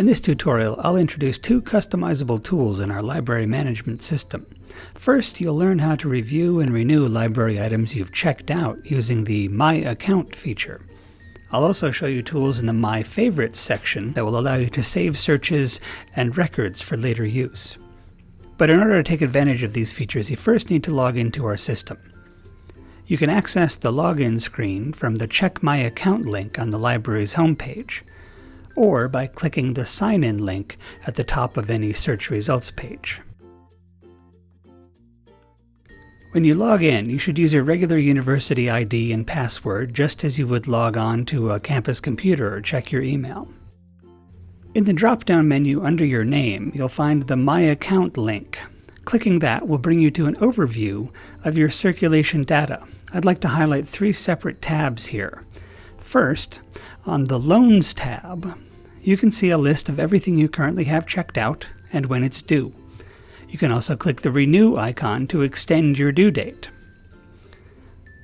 In this tutorial, I'll introduce two customizable tools in our library management system. First, you'll learn how to review and renew library items you've checked out using the My Account feature. I'll also show you tools in the My Favorites section that will allow you to save searches and records for later use. But in order to take advantage of these features, you first need to log into our system. You can access the login screen from the Check My Account link on the library's homepage or by clicking the Sign In link at the top of any search results page. When you log in, you should use your regular university ID and password just as you would log on to a campus computer or check your email. In the drop-down menu under your name, you'll find the My Account link. Clicking that will bring you to an overview of your circulation data. I'd like to highlight three separate tabs here. First, on the Loans tab, you can see a list of everything you currently have checked out and when it's due. You can also click the Renew icon to extend your due date.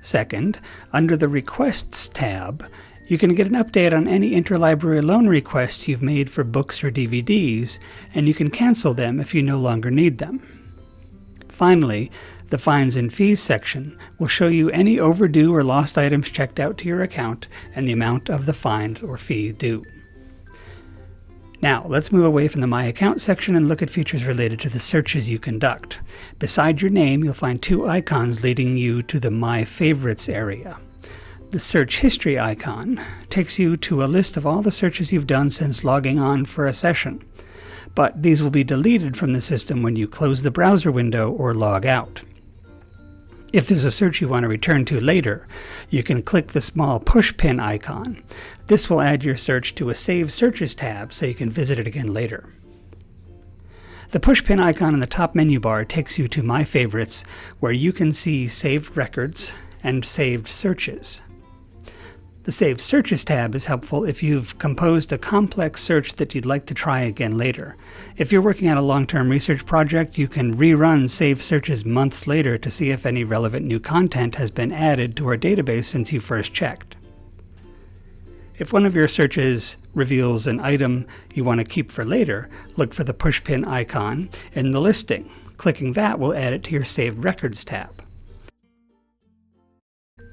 Second, under the Requests tab, you can get an update on any interlibrary loan requests you've made for books or DVDs, and you can cancel them if you no longer need them. Finally, the Fines and Fees section will show you any overdue or lost items checked out to your account and the amount of the fine or fee due. Now, let's move away from the My Account section and look at features related to the searches you conduct. Beside your name, you'll find two icons leading you to the My Favorites area. The Search History icon takes you to a list of all the searches you've done since logging on for a session. But these will be deleted from the system when you close the browser window or log out. If there's a search you want to return to later, you can click the small pushpin icon. This will add your search to a Save Searches tab so you can visit it again later. The pushpin icon in the top menu bar takes you to My Favorites, where you can see saved records and saved searches. The Save Searches tab is helpful if you've composed a complex search that you'd like to try again later. If you're working on a long-term research project, you can rerun Save Searches months later to see if any relevant new content has been added to our database since you first checked. If one of your searches reveals an item you want to keep for later, look for the pushpin icon in the listing. Clicking that will add it to your Saved Records tab.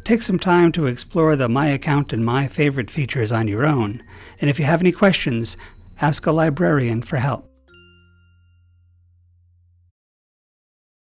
Take some time to explore the My Account and My Favorite features on your own, and if you have any questions, ask a librarian for help.